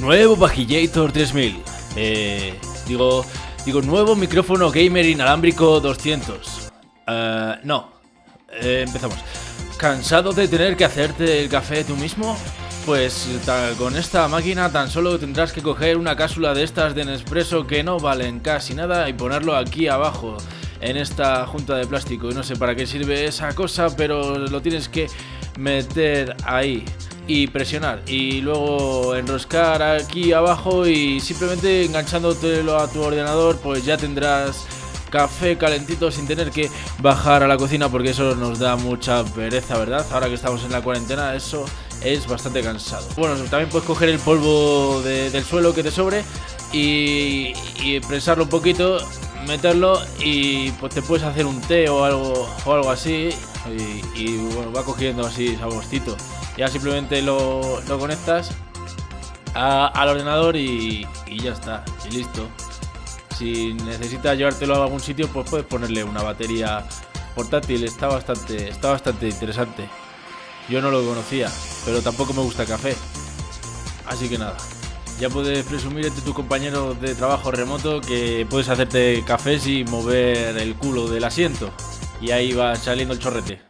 Nuevo Vagillator 3000. Eh, digo, digo, nuevo micrófono gamer inalámbrico 200. Eh, no. Eh, empezamos. ¿Cansado de tener que hacerte el café tú mismo? Pues con esta máquina tan solo tendrás que coger una cápsula de estas de Nespresso que no valen casi nada y ponerlo aquí abajo en esta junta de plástico. No sé para qué sirve esa cosa, pero lo tienes que meter ahí y presionar y luego enroscar aquí abajo y simplemente enganchándotelo a tu ordenador pues ya tendrás café calentito sin tener que bajar a la cocina porque eso nos da mucha pereza, ¿verdad? Ahora que estamos en la cuarentena eso es bastante cansado. Bueno, también puedes coger el polvo de- del suelo que te sobre y, y prensarlo un poquito, meterlo y pues te puedes hacer un té o algo, o algo así y, y, bueno, va cogiendo así saborcito. Ya simplemente lo, lo conectas al ordenador y, ya está, y listo. Si necesitas llevártelo a algún sitio, pues puedes ponerle una batería portátil. Está bastante, está bastante interesante. Yo no lo conocía, pero tampoco me gusta café. Así que nada, ya puedes presumir entre tus compañeros de trabajo remoto que puedes hacerte cafés y mover el culo del asiento. Y ahí va saliendo el chorrete.